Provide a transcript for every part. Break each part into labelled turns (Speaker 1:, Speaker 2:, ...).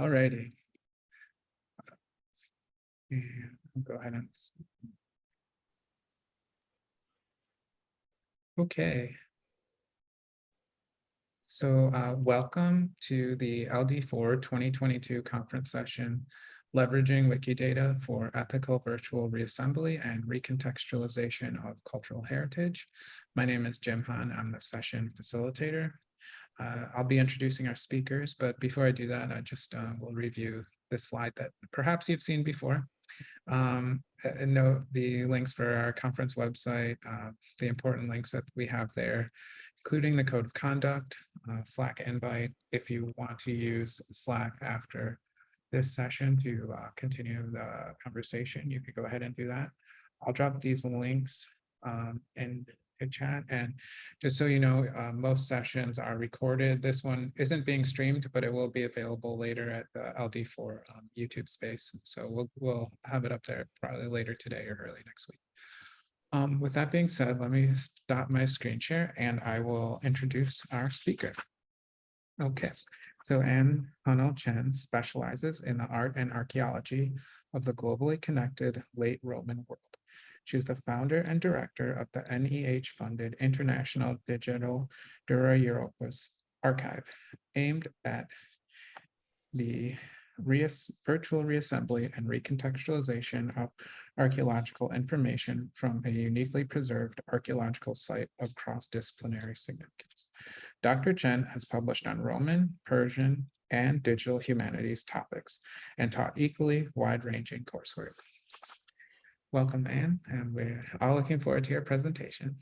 Speaker 1: All righty. I'll go ahead and. Okay. So uh, welcome to the LD4 2022 conference session, leveraging Wikidata for ethical virtual reassembly and recontextualization of cultural heritage. My name is Jim Han. I'm the session facilitator. Uh, I'll be introducing our speakers, but before I do that, I just uh, will review this slide that perhaps you've seen before. Um, and note the links for our conference website, uh, the important links that we have there, including the code of conduct, uh, Slack invite, if you want to use Slack after this session to uh, continue the conversation, you could go ahead and do that. I'll drop these links um, in good chat. And just so you know, uh, most sessions are recorded. This one isn't being streamed, but it will be available later at the LD4 um, YouTube space. So we'll, we'll have it up there probably later today or early next week. Um, with that being said, let me stop my screen share and I will introduce our speaker. Okay, so Anne Hunnell Chen specializes in the art and archaeology of the globally connected late Roman world. She is the founder and director of the NEH-funded International Digital Dura Europos Archive, aimed at the reas virtual reassembly and recontextualization of archaeological information from a uniquely preserved archaeological site of cross-disciplinary significance. Dr. Chen has published on Roman, Persian, and digital humanities topics and taught equally wide-ranging coursework. Welcome, Anne, and we're all looking forward to your presentation.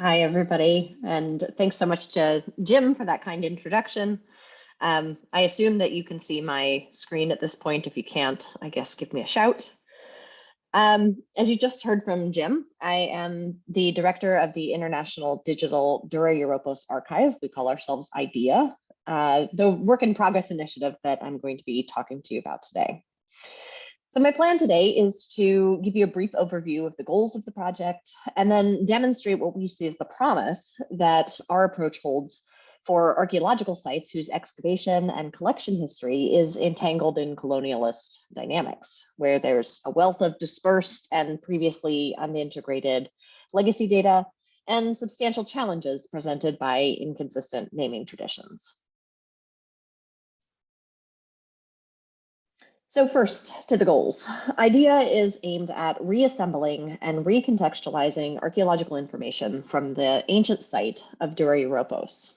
Speaker 2: Hi, everybody, and thanks so much to Jim for that kind introduction. Um, I assume that you can see my screen at this point. If you can't, I guess give me a shout. Um, as you just heard from Jim, I am the director of the International Digital Dura Europos Archive. We call ourselves IDEA, uh, the work in progress initiative that I'm going to be talking to you about today. So my plan today is to give you a brief overview of the goals of the project and then demonstrate what we see as the promise that our approach holds for archaeological sites whose excavation and collection history is entangled in colonialist dynamics, where there's a wealth of dispersed and previously unintegrated legacy data and substantial challenges presented by inconsistent naming traditions. So first to the goals. IDEA is aimed at reassembling and recontextualizing archaeological information from the ancient site of. Dura Europos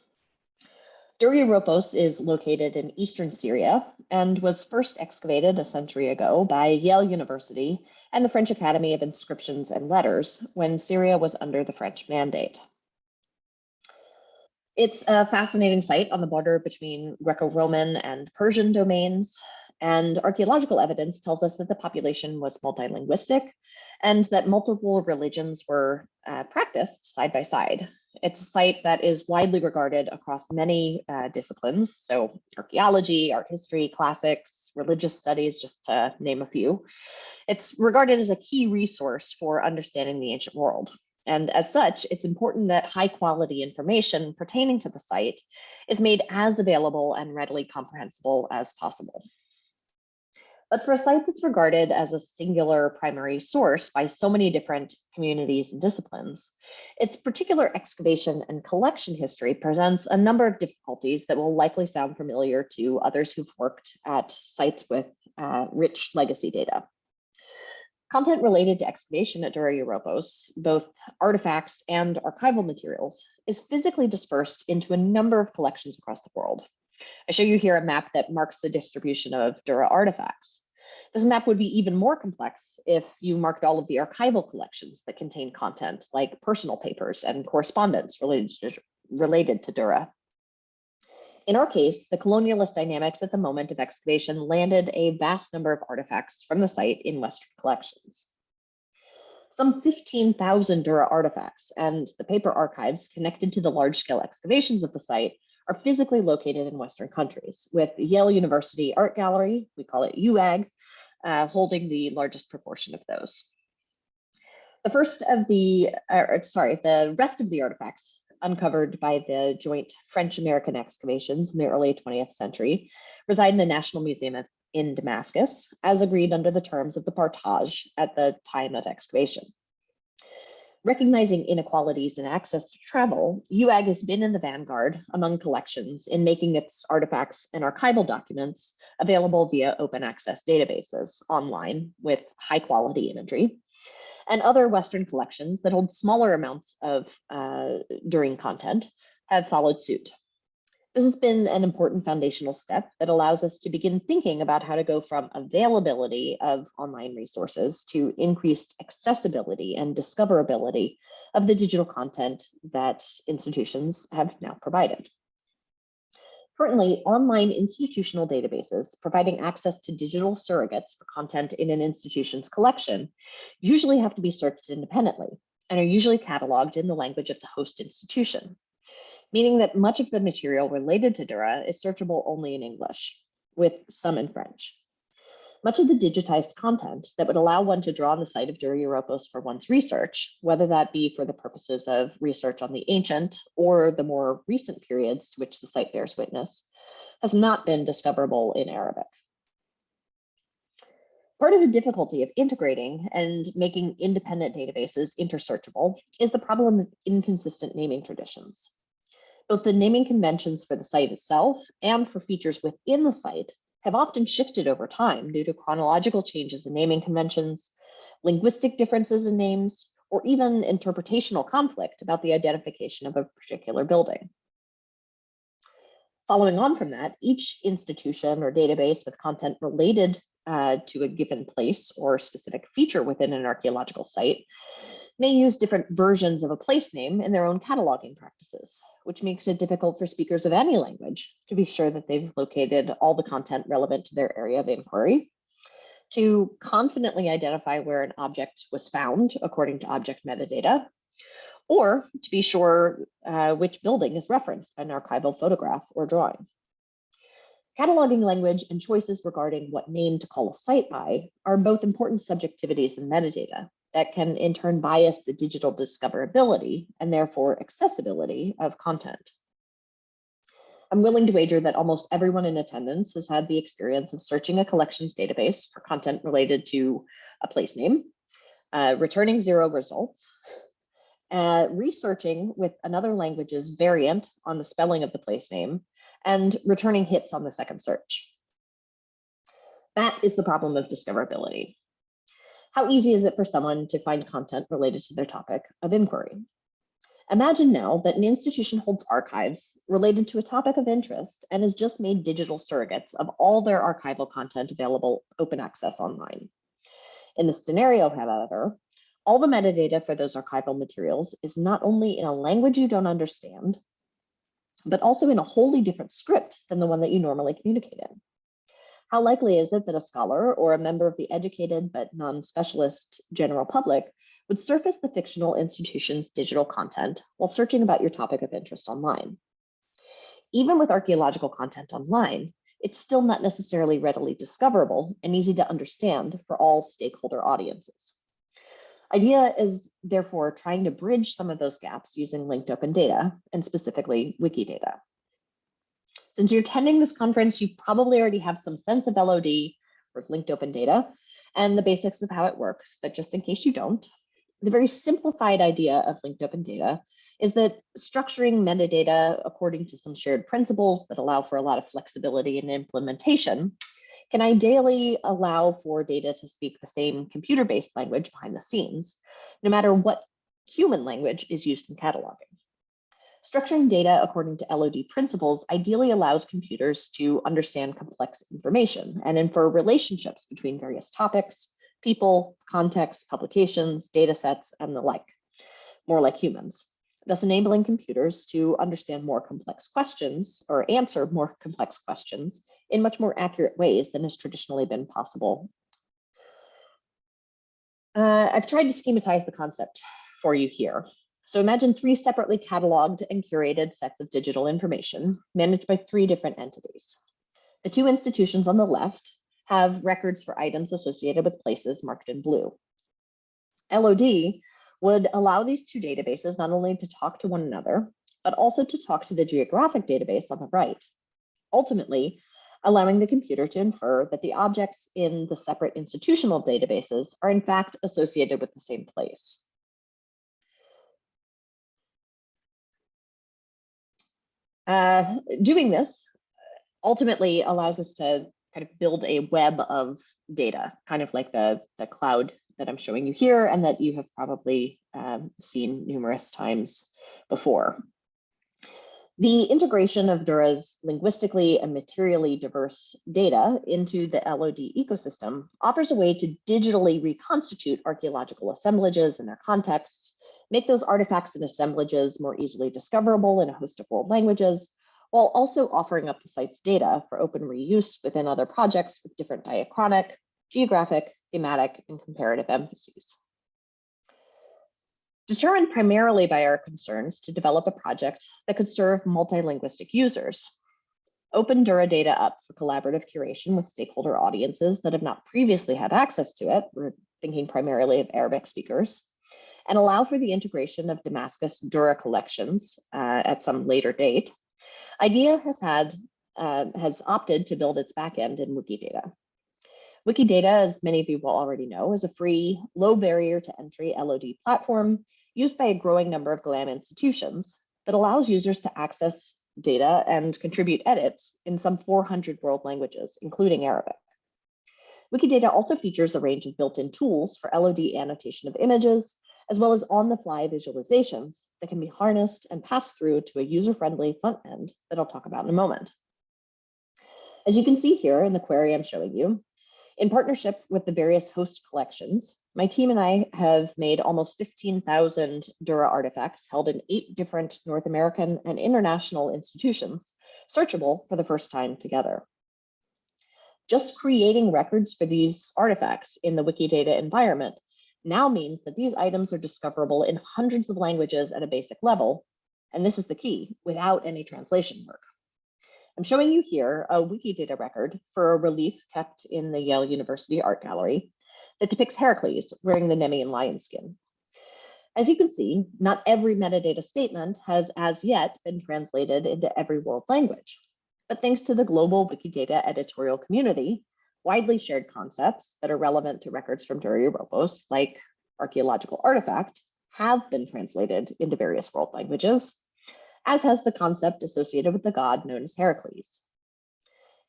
Speaker 2: is located in eastern Syria and was first excavated a century ago by Yale University and the French Academy of Inscriptions and Letters when Syria was under the French mandate. It's a fascinating site on the border between Greco-Roman and Persian domains, and archaeological evidence tells us that the population was multilinguistic and that multiple religions were uh, practiced side by side. It's a site that is widely regarded across many uh, disciplines, so archaeology, art history, classics, religious studies, just to name a few. It's regarded as a key resource for understanding the ancient world. And as such, it's important that high quality information pertaining to the site is made as available and readily comprehensible as possible. But for a site that's regarded as a singular primary source by so many different communities and disciplines, its particular excavation and collection history presents a number of difficulties that will likely sound familiar to others who've worked at sites with uh, rich legacy data. Content related to excavation at Dura Europos, both artifacts and archival materials, is physically dispersed into a number of collections across the world. I show you here a map that marks the distribution of Dura artifacts. This map would be even more complex if you marked all of the archival collections that contain content like personal papers and correspondence related to, related to Dura. In our case, the colonialist dynamics at the moment of excavation landed a vast number of artifacts from the site in Western collections. Some 15,000 Dura artifacts and the paper archives connected to the large-scale excavations of the site are physically located in Western countries, with Yale University Art Gallery, we call it UAG, uh, holding the largest proportion of those. The first of the, uh, sorry, the rest of the artifacts uncovered by the joint French-American excavations in the early 20th century, reside in the National Museum of- in Damascus, as agreed under the terms of the partage at the time of excavation. Recognizing inequalities in access to travel, UAG has been in the vanguard among collections in making its artifacts and archival documents available via open access databases online with high quality imagery and other Western collections that hold smaller amounts of uh, Dura content have followed suit. This has been an important foundational step that allows us to begin thinking about how to go from availability of online resources to increased accessibility and discoverability of the digital content that institutions have now provided. Currently, online institutional databases providing access to digital surrogates for content in an institution's collection usually have to be searched independently and are usually cataloged in the language of the host institution, meaning that much of the material related to Dura is searchable only in English, with some in French. Much of the digitized content that would allow one to draw on the site of Dura Europos for one's research, whether that be for the purposes of research on the ancient or the more recent periods to which the site bears witness, has not been discoverable in Arabic. Part of the difficulty of integrating and making independent databases intersearchable is the problem of inconsistent naming traditions. Both the naming conventions for the site itself and for features within the site have often shifted over time due to chronological changes in naming conventions, linguistic differences in names, or even interpretational conflict about the identification of a particular building. Following on from that, each institution or database with content related uh, to a given place or specific feature within an archaeological site may use different versions of a place name in their own cataloging practices, which makes it difficult for speakers of any language to be sure that they've located all the content relevant to their area of inquiry, to confidently identify where an object was found according to object metadata, or to be sure uh, which building is referenced by an archival photograph or drawing. Cataloging language and choices regarding what name to call a site by are both important subjectivities in metadata that can in turn bias the digital discoverability and therefore accessibility of content. I'm willing to wager that almost everyone in attendance has had the experience of searching a collections database for content related to a place name, uh, returning zero results, uh, researching with another language's variant on the spelling of the place name, and returning hits on the second search. That is the problem of discoverability. How easy is it for someone to find content related to their topic of inquiry? Imagine now that an institution holds archives related to a topic of interest and has just made digital surrogates of all their archival content available open access online. In this scenario, however, all the metadata for those archival materials is not only in a language you don't understand, but also in a wholly different script than the one that you normally communicate in. How likely is it that a scholar or a member of the educated but non-specialist general public would surface the fictional institution's digital content while searching about your topic of interest online? Even with archaeological content online, it's still not necessarily readily discoverable and easy to understand for all stakeholder audiences. IDEA is therefore trying to bridge some of those gaps using linked open data and specifically Wikidata. Since you're attending this conference, you probably already have some sense of LOD or linked open data and the basics of how it works, but just in case you don't, the very simplified idea of linked open data is that structuring metadata according to some shared principles that allow for a lot of flexibility in implementation can ideally allow for data to speak the same computer-based language behind the scenes, no matter what human language is used in cataloging. Structuring data according to LOD principles ideally allows computers to understand complex information and infer relationships between various topics, people, contexts, publications, data sets, and the like, more like humans, thus enabling computers to understand more complex questions or answer more complex questions in much more accurate ways than has traditionally been possible. Uh, I've tried to schematize the concept for you here. So imagine three separately cataloged and curated sets of digital information managed by three different entities. The two institutions on the left have records for items associated with places marked in blue. LOD would allow these two databases not only to talk to one another, but also to talk to the geographic database on the right, ultimately allowing the computer to infer that the objects in the separate institutional databases are in fact associated with the same place. Uh, doing this ultimately allows us to kind of build a web of data, kind of like the, the cloud that I'm showing you here and that you have probably um, seen numerous times before. The integration of Dura's linguistically and materially diverse data into the LOD ecosystem offers a way to digitally reconstitute archaeological assemblages and their contexts, make those artifacts and assemblages more easily discoverable in a host of world languages, while also offering up the site's data for open reuse within other projects with different diachronic, geographic, thematic, and comparative emphases. Determined primarily by our concerns to develop a project that could serve multilinguistic users, open Dura data up for collaborative curation with stakeholder audiences that have not previously had access to it, we're thinking primarily of Arabic speakers, and allow for the integration of Damascus Dura collections uh, at some later date, IDEA has had uh, has opted to build its backend in Wikidata. Wikidata, as many of you will already know, is a free, low barrier to entry LOD platform used by a growing number of GLAM institutions that allows users to access data and contribute edits in some 400 world languages, including Arabic. Wikidata also features a range of built-in tools for LOD annotation of images, as well as on-the-fly visualizations that can be harnessed and passed through to a user-friendly front end that I'll talk about in a moment. As you can see here in the query I'm showing you, in partnership with the various host collections, my team and I have made almost 15,000 Dura artifacts held in eight different North American and international institutions, searchable for the first time together. Just creating records for these artifacts in the Wikidata environment now means that these items are discoverable in hundreds of languages at a basic level, and this is the key, without any translation work. I'm showing you here a Wikidata record for a relief kept in the Yale University Art Gallery that depicts Heracles wearing the Nemean lion skin. As you can see, not every metadata statement has as yet been translated into every world language. But thanks to the global Wikidata editorial community, widely shared concepts that are relevant to records from Dura Europos, like archaeological artifact, have been translated into various world languages, as has the concept associated with the god known as Heracles.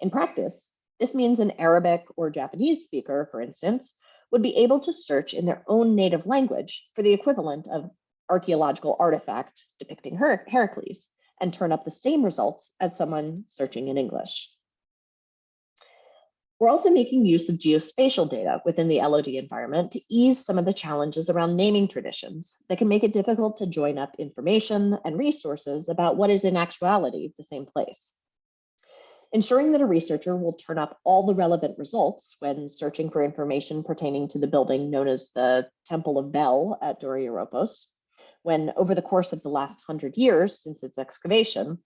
Speaker 2: In practice, this means an Arabic or Japanese speaker, for instance, would be able to search in their own native language for the equivalent of archaeological artifact depicting Her Heracles and turn up the same results as someone searching in English. We're also making use of geospatial data within the LOD environment to ease some of the challenges around naming traditions that can make it difficult to join up information and resources about what is in actuality the same place. Ensuring that a researcher will turn up all the relevant results when searching for information pertaining to the building known as the Temple of Bel at Dura Europos, when over the course of the last hundred years since its excavation,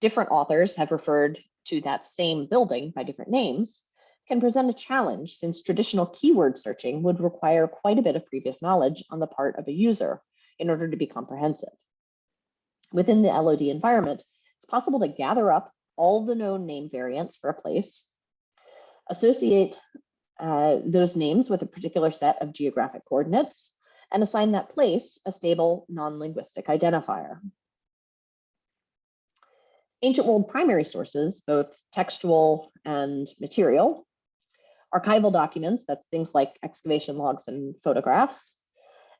Speaker 2: different authors have referred to that same building by different names, can present a challenge since traditional keyword searching would require quite a bit of previous knowledge on the part of a user in order to be comprehensive. Within the LOD environment, it's possible to gather up all the known name variants for a place, associate uh, those names with a particular set of geographic coordinates, and assign that place a stable non-linguistic identifier. Ancient world primary sources, both textual and material, archival documents, that's things like excavation logs and photographs,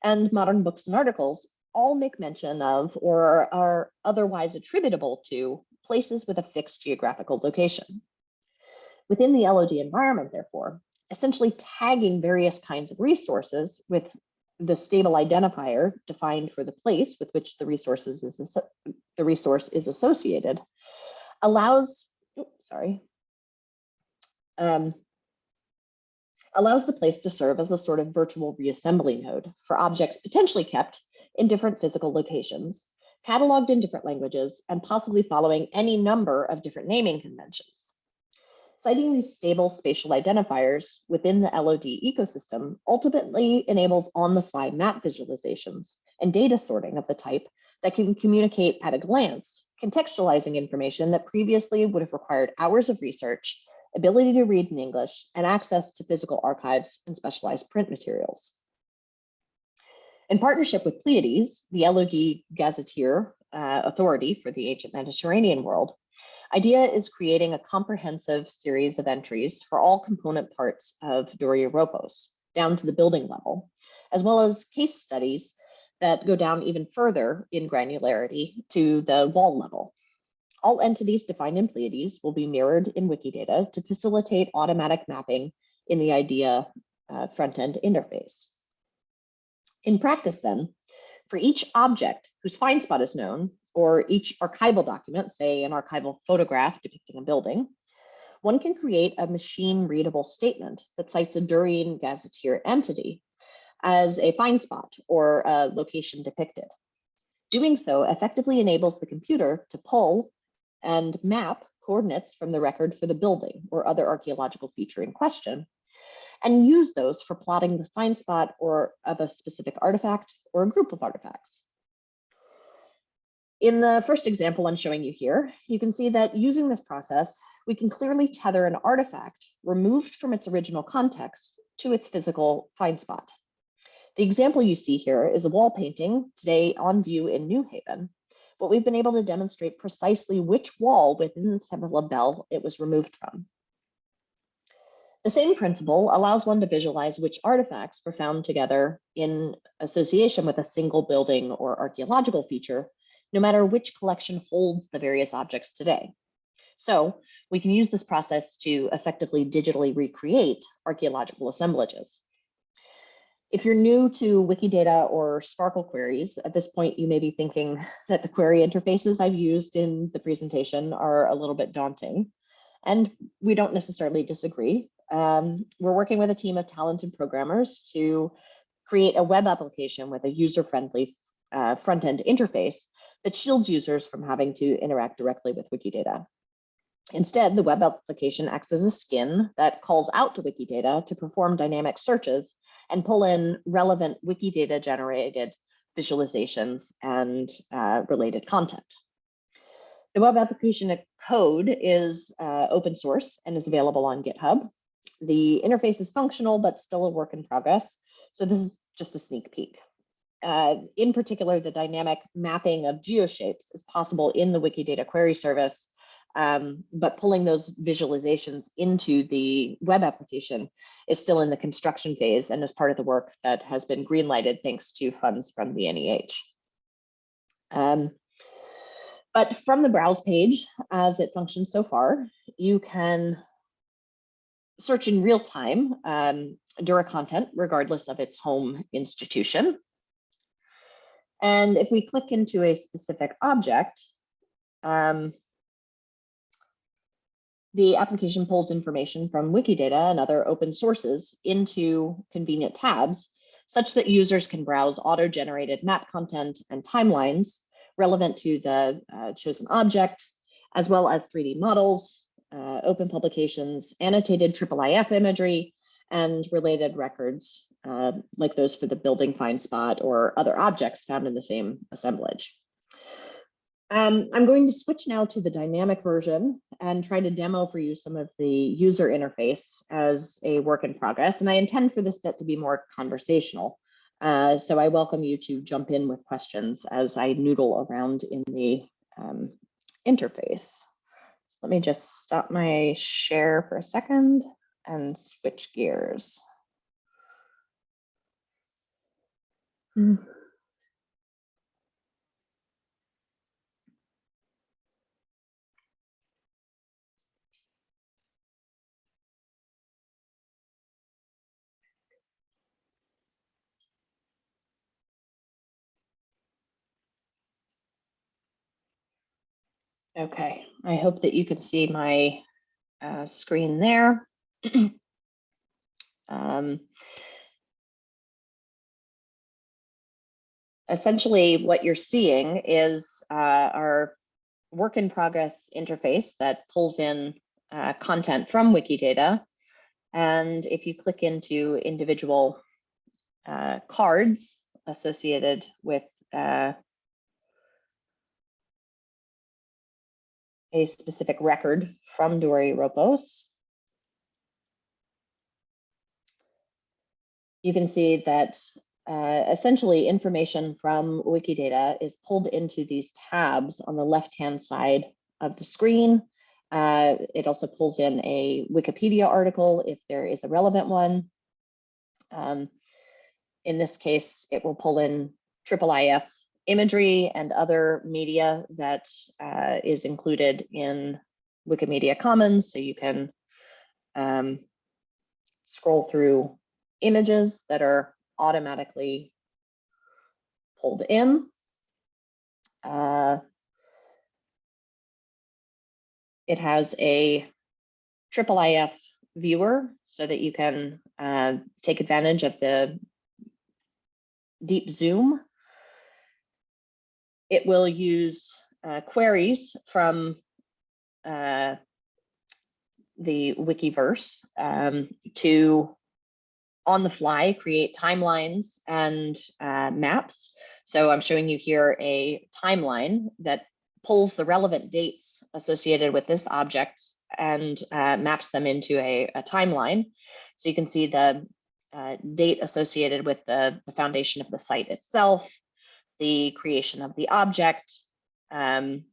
Speaker 2: and modern books and articles all make mention of or are otherwise attributable to places with a fixed geographical location. Within the LOD environment, therefore, essentially tagging various kinds of resources with the stable identifier defined for the place with which the resources is the resource is associated allows, oops, sorry, um, allows the place to serve as a sort of virtual reassembly node for objects potentially kept in different physical locations, cataloged in different languages, and possibly following any number of different naming conventions. Citing these stable spatial identifiers within the LOD ecosystem ultimately enables on-the-fly map visualizations and data sorting of the type that can communicate at a glance, contextualizing information that previously would have required hours of research, ability to read in English, and access to physical archives and specialized print materials. In partnership with Pleiades, the LOD Gazetteer uh, authority for the ancient Mediterranean world, IDEA is creating a comprehensive series of entries for all component parts of Dura Europos, down to the building level, as well as case studies that go down even further in granularity to the wall level. All entities defined in Pleiades will be mirrored in Wikidata to facilitate automatic mapping in the IDEA uh, front-end interface. In practice then, for each object whose find spot is known, or each archival document, say an archival photograph depicting a building, one can create a machine readable statement that cites a Durian gazetteer entity as a find spot or a location depicted. Doing so effectively enables the computer to pull and map coordinates from the record for the building or other archaeological feature in question, and use those for plotting the find spot or of a specific artifact or a group of artifacts. In the first example I'm showing you here, you can see that using this process, we can clearly tether an artifact removed from its original context to its physical find spot. The example you see here is a wall painting today on view in New Haven, but we've been able to demonstrate precisely which wall within the Temple of Bel it was removed from. The same principle allows one to visualize which artifacts were found together in association with a single building or archaeological feature no matter which collection holds the various objects today. So we can use this process to effectively digitally recreate archaeological assemblages. If you're new to Wikidata or SPARQL queries, at this point, you may be thinking that the query interfaces I've used in the presentation are a little bit daunting. And we don't necessarily disagree. Um, we're working with a team of talented programmers to create a web application with a user-friendly uh, front-end interface that shields users from having to interact directly with Wikidata. Instead, the web application acts as a skin that calls out to Wikidata to perform dynamic searches and pull in relevant Wikidata generated visualizations and uh, related content. The web application code is uh, open source and is available on GitHub. The interface is functional, but still a work in progress. So this is just a sneak peek. Uh, in particular, the dynamic mapping of geoshapes is possible in the Wikidata query service, um, but pulling those visualizations into the web application is still in the construction phase and is part of the work that has been greenlighted thanks to funds from the NEH. Um, but from the browse page, as it functions so far, you can search in real time um, Dura content, regardless of its home institution. And if we click into a specific object, um, the application pulls information from Wikidata and other open sources into convenient tabs, such that users can browse auto-generated map content and timelines relevant to the uh, chosen object, as well as 3D models, uh, open publications, annotated IIIF imagery, and related records uh, like those for the building find spot or other objects found in the same assemblage. Um, I'm going to switch now to the dynamic version and try to demo for you some of the user interface as a work in progress. And I intend for this bit to be more conversational. Uh, so I welcome you to jump in with questions as I noodle around in the um, interface. So let me just stop my share for a second and switch gears. Mm. Okay, I hope that you can see my uh, screen there. um, essentially what you're seeing is uh, our work in progress interface that pulls in uh, content from Wikidata. And if you click into individual uh, cards associated with a specific record from Dura Europos, you can see that uh, essentially information from Wikidata is pulled into these tabs on the left-hand side of the screen. Uh, it also pulls in a Wikipedia article if there is a relevant one. Um, in this case, it will pull in IIIF imagery and other media that uh, is included in Wikimedia Commons. So you can um, scroll through images that are automatically pulled in. Uh, it has a IIIF viewer so that you can uh, take advantage of the deep zoom. It will use uh, queries from uh, the Wikiverse um, to on the fly create timelines and uh, maps. So I'm showing you here a timeline that pulls the relevant dates associated with this object and uh, maps them into a, a, timeline. So you can see the uh, date associated with the, the, foundation of the site itself, the creation of the object, um,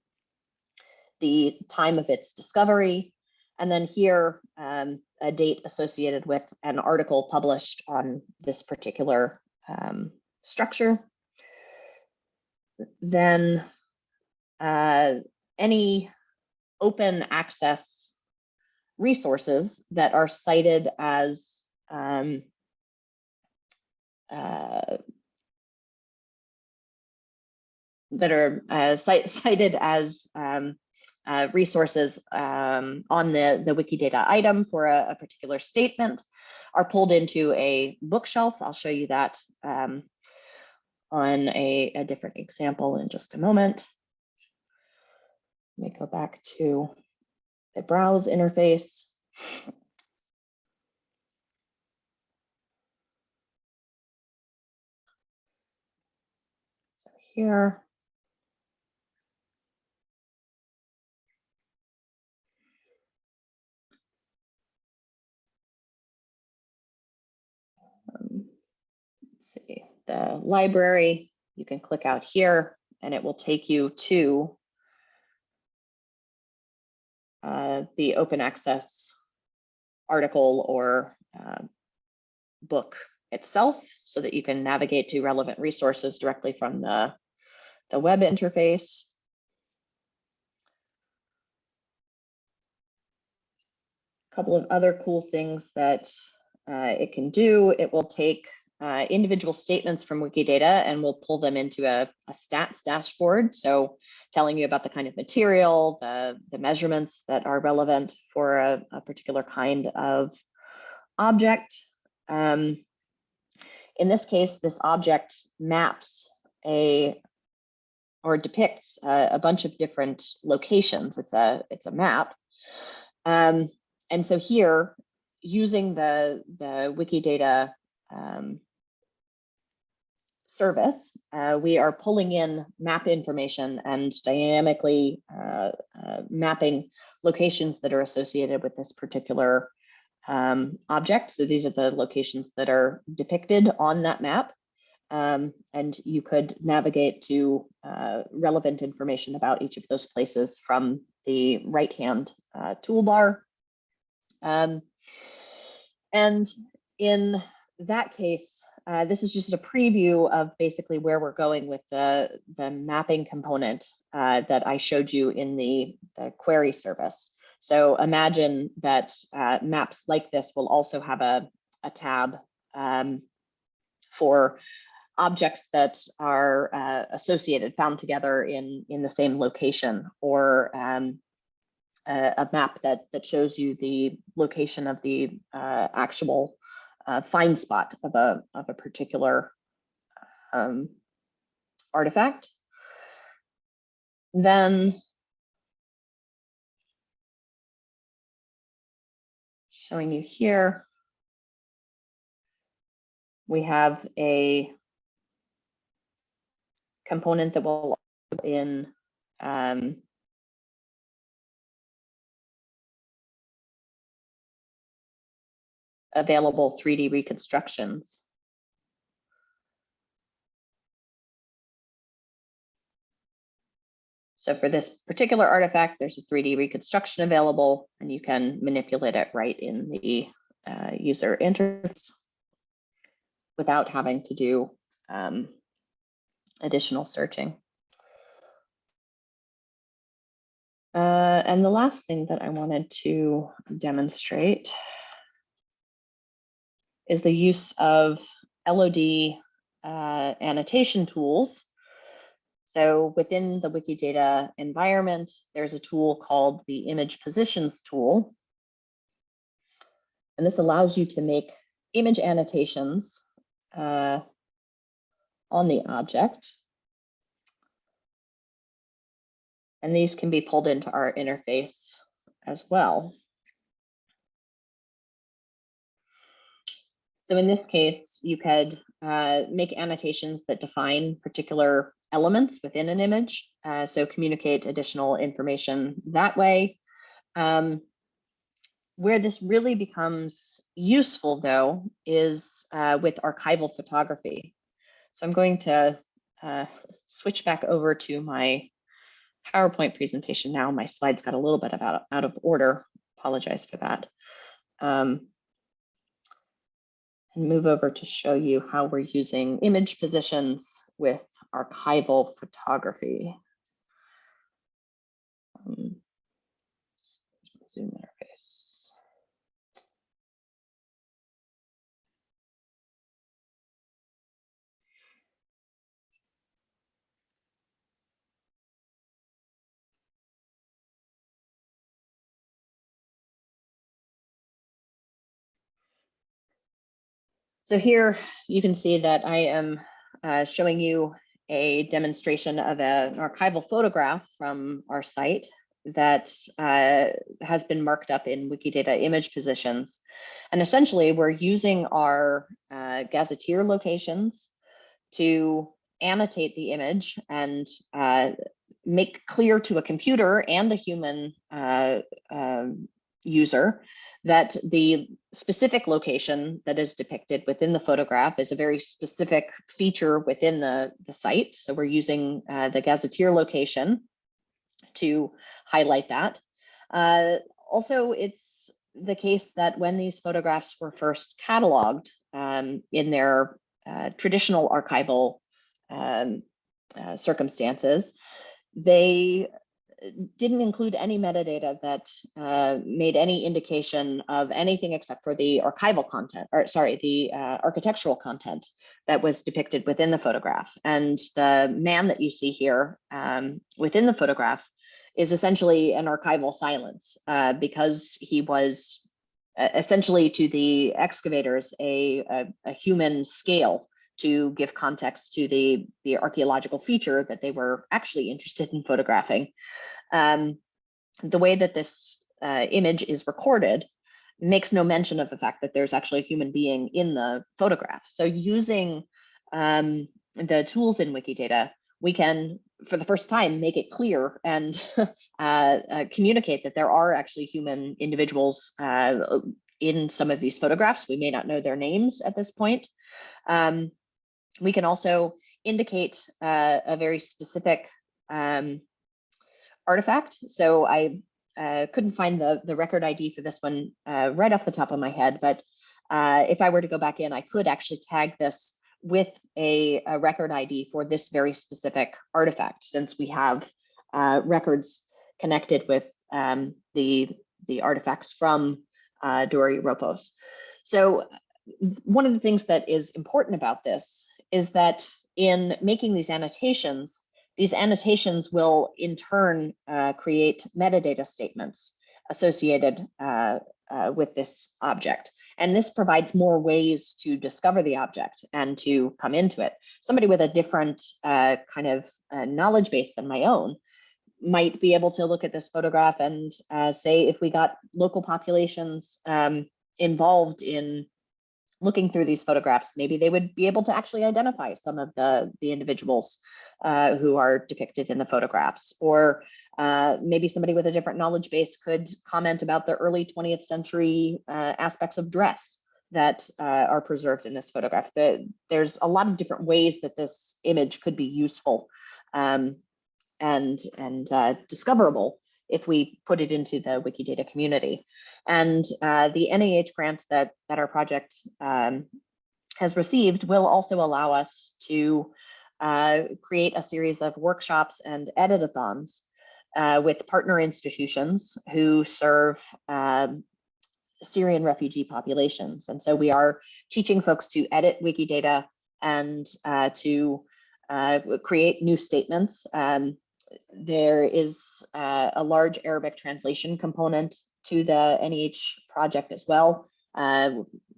Speaker 2: the time of its discovery, and then here, um, a date associated with an article published on this particular um, structure. Then uh, any open access resources that are cited as um, uh, that are uh, cited as um, uh, resources um, on the, the Wikidata item for a, a, particular statement are pulled into a bookshelf. I'll show you that um, on a, a different example in just a moment. Let me go back to the browse interface. So here, the library, you can click out here and it will take you to uh, the open access article or uh, book itself so that you can navigate to relevant resources directly from the, the web interface. A couple of other cool things that uh, it can do. It will take uh, individual statements from Wikidata and we'll pull them into a, a, stats dashboard. So telling you about the kind of material, the, the measurements that are relevant for a, a particular kind of object. Um, in this case, this object maps a or depicts a, a bunch of different locations. It's a it's a map. Um, and so here, using the the Wikidata um, service, uh, we are pulling in map information and dynamically uh, uh, mapping locations that are associated with this particular um, object. So these are the locations that are depicted on that map. Um, and you could navigate to uh, relevant information about each of those places from the right-hand uh, toolbar. Um, and in that case, uh, this is just a preview of basically where we're going with the, the mapping component uh, that I showed you in the, the query service. So imagine that uh, maps like this will also have a, a tab um, for objects that are uh, associated, found together in, in the same location, or um, a, a, map that, that shows you the location of the uh, actual uh, find spot of a, of a particular um, artifact. Then showing you here, we have a component that will in um, available 3D reconstructions. So for this particular artifact, there's a 3D reconstruction available and you can manipulate it right in the uh, user interface without having to do um, additional searching. Uh, and the last thing that I wanted to demonstrate is the use of LOD uh, annotation tools so within the Wikidata environment, there's a tool called the image positions tool. And this allows you to make image annotations uh, on the object. And these can be pulled into our interface as well. So in this case, you could uh, make annotations that define particular elements within an image. Uh, so communicate additional information that way. Um, where this really becomes useful though is uh, with archival photography. So I'm going to uh, switch back over to my PowerPoint presentation now. My slides got a little bit out, out of order. Apologize for that. Um, and move over to show you how we're using image positions with archival photography. Um, zoom interface. So here you can see that I am uh, showing you a demonstration of a, an archival photograph from our site that uh, has been marked up in Wikidata image positions. And essentially we're using our uh, gazetteer locations to annotate the image and uh, make clear to a computer and a human uh, um, user that the specific location that is depicted within the photograph is a very specific feature within the, the site. So we're using uh, the gazetteer location to highlight that. Uh, also, it's the case that when these photographs were first cataloged um, in their uh, traditional archival um, uh, circumstances, they didn't include any metadata that uh, made any indication of anything except for the archival content, or sorry, the uh, architectural content that was depicted within the photograph. And the man that you see here um, within the photograph is essentially an archival silence uh, because he was essentially to the excavators a, a, a human scale to give context to the, the archaeological feature that they were actually interested in photographing. Um, the way that this uh, image is recorded makes no mention of the fact that there's actually a human being in the photograph. So using um, the tools in Wikidata, we can, for the first time, make it clear and uh, uh, communicate that there are actually human individuals uh, in some of these photographs. We may not know their names at this point. Um, we can also indicate uh, a very specific um, artifact. So I uh, couldn't find the, the record ID for this one uh, right off the top of my head, but uh, if I were to go back in, I could actually tag this with a, a record ID for this very specific artifact, since we have uh, records connected with um, the, the artifacts from uh, Dura Europos. So one of the things that is important about this is that in making these annotations, these annotations will in turn uh, create metadata statements associated uh, uh, with this object. And this provides more ways to discover the object and to come into it. Somebody with a different uh, kind of uh, knowledge base than my own might be able to look at this photograph and uh, say if we got local populations um, involved in looking through these photographs, maybe they would be able to actually identify some of the, the individuals uh, who are depicted in the photographs. Or uh, maybe somebody with a different knowledge base could comment about the early 20th century uh, aspects of dress that uh, are preserved in this photograph. The, there's a lot of different ways that this image could be useful um, and, and uh, discoverable if we put it into the Wikidata community. And uh, the NEH grant that, that our project um, has received will also allow us to uh, create a series of workshops and editathons uh, with partner institutions who serve um, Syrian refugee populations. And so we are teaching folks to edit Wikidata and uh, to uh, create new statements. Um, there is uh, a large Arabic translation component to the NEH project as well.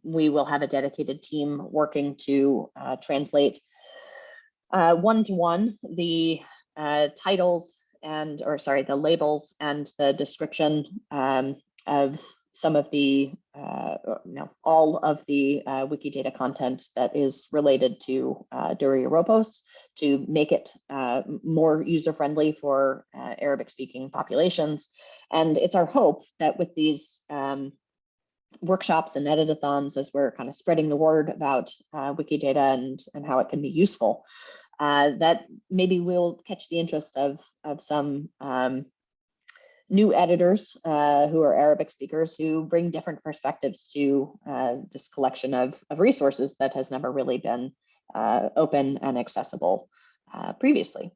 Speaker 2: We will have a dedicated team working to uh, translate one-to-one -one, the titles and, or sorry, the labels and the description um, of some of the, uh, no, all of the uh, Wikidata content that is related to uh, Dura Europos to make it uh, more user-friendly for uh, Arabic-speaking populations. And it's our hope that with these um, workshops and editathons, as we're kind of spreading the word about uh, Wikidata and, and how it can be useful, uh, that maybe we'll catch the interest of, of some um, new editors uh, who are Arabic speakers who bring different perspectives to uh, this collection of, of resources that has never really been uh, open and accessible uh, previously.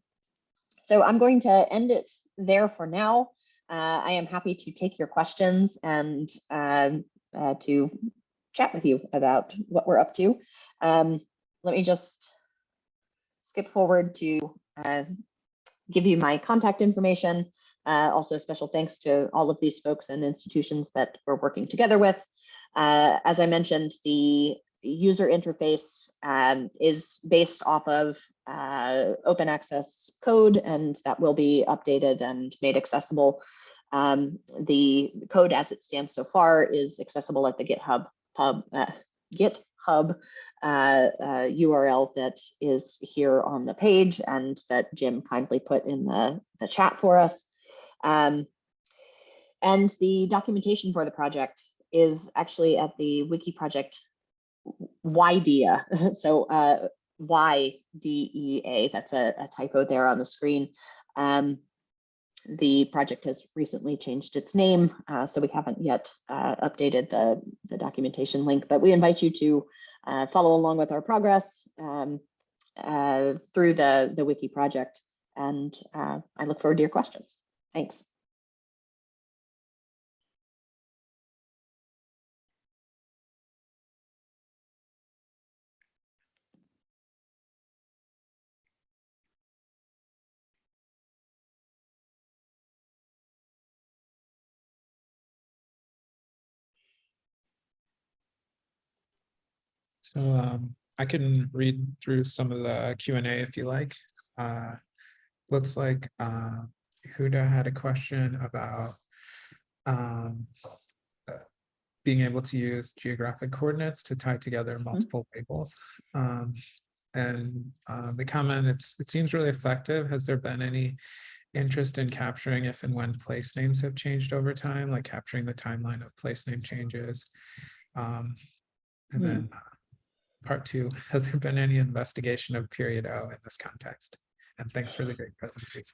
Speaker 2: So I'm going to end it there for now. Uh, I am happy to take your questions and um, uh, to chat with you about what we're up to. Um, let me just skip forward to give you my contact information. Uh, also, special thanks to all of these folks and institutions that we're working together with. Uh, as I mentioned, the user interface um, is based off of uh, open access code, and that will be updated and made accessible. Um, the code as it stands so far is accessible at the GitHub pub, uh, GitHub uh, URL uh, that is here on the page and that Jim kindly put in the, the chat for us. Um, and the documentation for the project is actually at the wiki project YDEA. So uh, Y-D-E-A, that's a, a, typo there on the screen. Um, the project has recently changed its name, uh, so we haven't yet uh, updated the, the documentation link, but we invite you to uh, follow along with our progress um, uh, through the, the wiki project. And uh, I look forward to your questions. Thanks.
Speaker 1: So um, I can read through some of the Q and A if you like. Uh, looks like uh, Huda had a question about um, uh, being able to use geographic coordinates to tie together
Speaker 2: Mm-hmm.
Speaker 1: multiple labels. Um, and uh, the comment, it's, it seems really effective. Has there been any interest in capturing if and when place names have changed over time, like capturing the timeline of place name changes? Um, and
Speaker 2: Hmm.
Speaker 1: then uh, part two, has there been any investigation of PeriodO in this context? And thanks for the great presentation.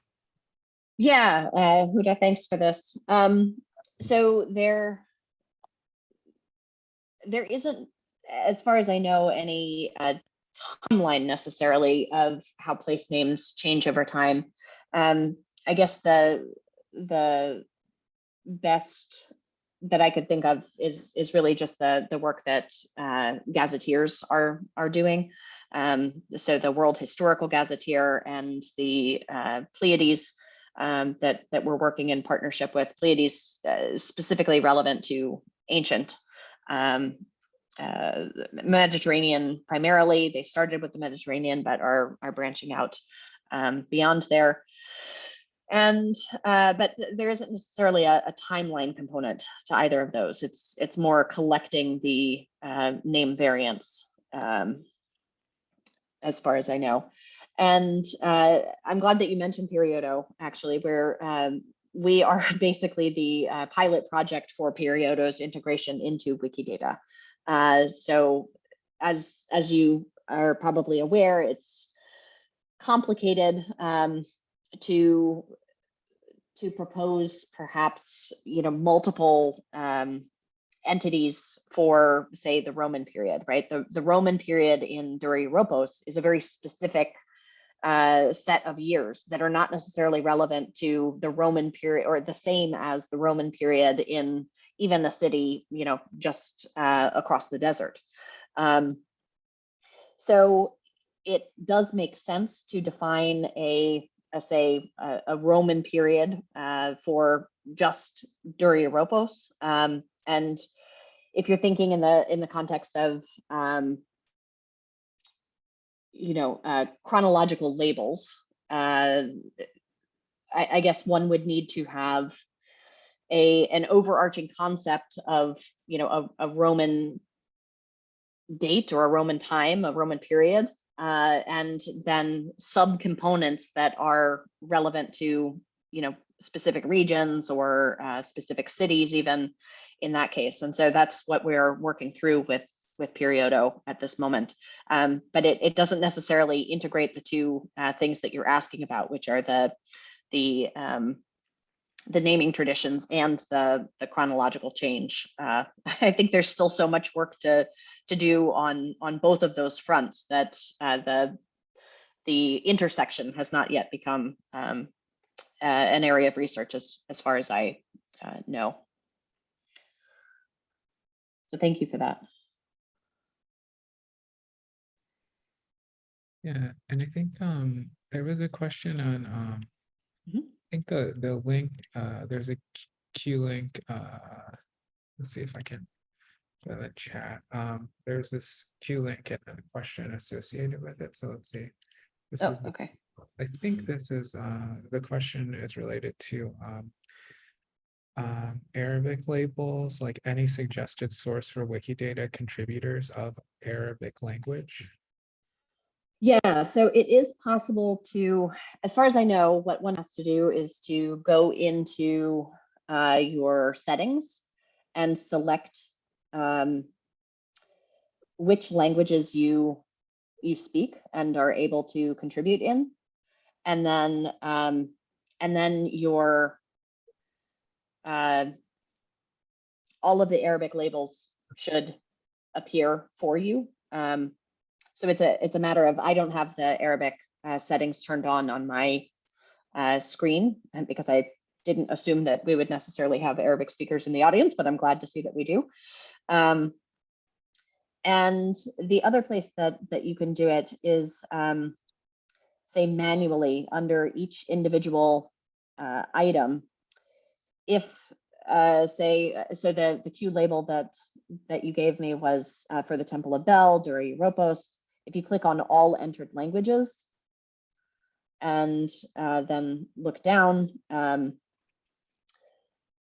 Speaker 2: Yeah, uh, Huda, thanks for this. Um, so there, there isn't, as far as I know, any uh, timeline necessarily of how place names change over time. Um, I guess the the best that I could think of is is really just the the work that uh, gazetteers are are doing. Um, so the World Historical Gazetteer and the uh, Pleiades um, that, that we're working in partnership with Pleiades uh, specifically relevant to ancient um, uh, Mediterranean primarily. They started with the Mediterranean, but are, are branching out um, beyond there. And uh, but there isn't necessarily a, a, timeline component to either of those. It's it's more collecting the uh, name variants, um, as far as I know. And uh, I'm glad that you mentioned Periodo, actually, where um, we are basically the uh, pilot project for Periodo's integration into Wikidata. Uh, so as, as you are probably aware, it's complicated um, to to propose perhaps, you know, multiple um, entities for, say, the Roman period, right? The, the Roman period in Dura Europos is a very specific uh, set of years that are not necessarily relevant to the Roman period or the same as the Roman period in even a city, you know, just uh, across the desert. Um, so it does make sense to define a say, a, a Roman period uh, for just Dura Europos. Um, and if you're thinking in the in the context of um, you know uh, chronological labels, uh, I, I guess one would need to have a an overarching concept of you know a, a Roman date or a Roman time, a Roman period, uh, and then subcomponents that are relevant to you know specific regions or uh, specific cities even in that case. And so that's what we're working through with with Periodo at this moment. Um, but it, it doesn't necessarily integrate the two uh, things that you're asking about, which are the the um, the naming traditions and the the chronological change. Uh, I think there's still so much work to to do on on both of those fronts that uh, the the intersection has not yet become um, uh, an area of research as as far as I uh, know. So thank you for that.
Speaker 1: Yeah, and I think um there was a question on um
Speaker 2: Mhm.
Speaker 1: I think the the link uh there's a Q link uh let's see if I can find the chat. Um there's this Q link and a question associated with it. So let's see. This
Speaker 2: Oh,
Speaker 1: is the
Speaker 2: okay.
Speaker 1: I think this is, uh, the question is related to, um, um, Arabic labels, like any suggested source for Wikidata contributors of Arabic language.
Speaker 2: Yeah, so it is possible to, as far as I know, what one has to do is to go into uh, your settings and select um, which languages you you speak and are able to contribute in, and then um, and then your uh, all of the Arabic labels should appear for you. Um, so it's a it's a matter of I don't have the Arabic uh, settings turned on on my uh, screen, and because I didn't assume that we would necessarily have Arabic speakers in the audience, but I'm glad to see that we do. Um, and the other place that that you can do it is um, say manually under each individual uh, item. If uh, say, so the, the Q label that, that you gave me was uh, for the Temple of Bel, Dura Europos. If you click on all entered languages and uh, then look down, um,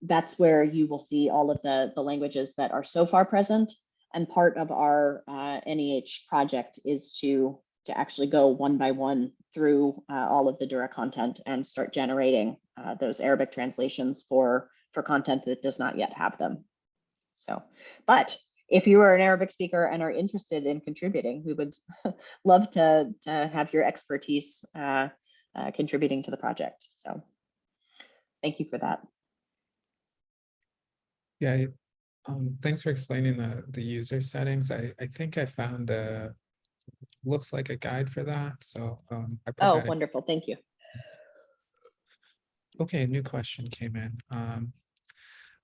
Speaker 2: that's where you will see all of the, the languages that are so far present. And part of our uh, NEH project is to, to actually go one by one through uh, all of the Dura content and start generating uh, those Arabic translations for, for content that does not yet have them. So, but if you are an Arabic speaker and are interested in contributing, we would love to, to have your expertise uh, uh, contributing to the project. So thank you for that.
Speaker 1: Yeah, um, thanks for explaining the, the user settings. I, I think I found a, looks like a guide for that, so, um. I put
Speaker 2: Oh, wonderful. Thank you.
Speaker 1: Okay, a new question came in. Um,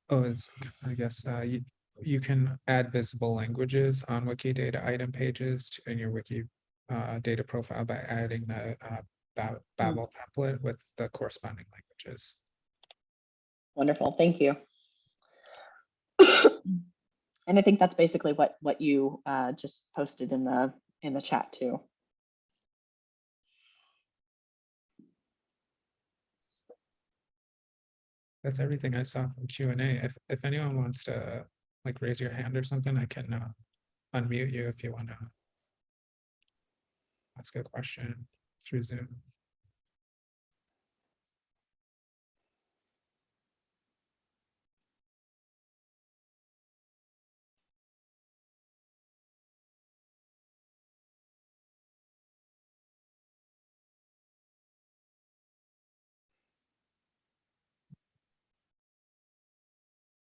Speaker 1: oh, it's, I guess, uh, you, you can add visible languages on Wikidata item pages to- in your Wiki uh, data profile by adding the uh, Ba- Babel template with the corresponding languages.
Speaker 2: Wonderful. Thank you. And I think that's basically what, what you uh, just posted in the, in the chat too.
Speaker 1: That's everything I saw from Q and A. If, if anyone wants to like raise your hand or something, I can uh, unmute you if you want to ask a question through Zoom.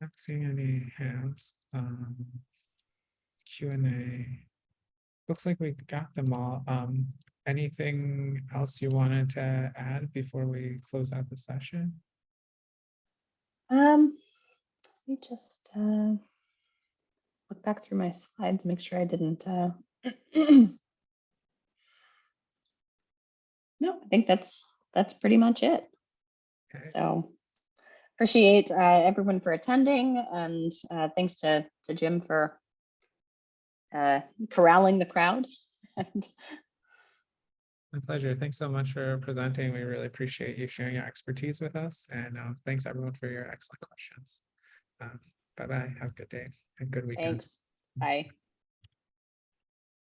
Speaker 1: Not seeing any hands. Um, Q and A. Looks like we got them all. Um, anything else you wanted to add before we close out the session?
Speaker 2: Um, let me just uh, look back through my slides, make sure I didn't. Uh... no, I think that's that's pretty much it.
Speaker 1: Okay.
Speaker 2: So appreciate uh, everyone for attending, and uh, thanks to to Jim for uh, corralling the crowd. And
Speaker 1: My pleasure. Thanks so much for presenting. We really appreciate you sharing your expertise with us and um, thanks everyone for your excellent questions. Um, Bye-bye. Have a good day and good weekend.
Speaker 2: thanks. Bye.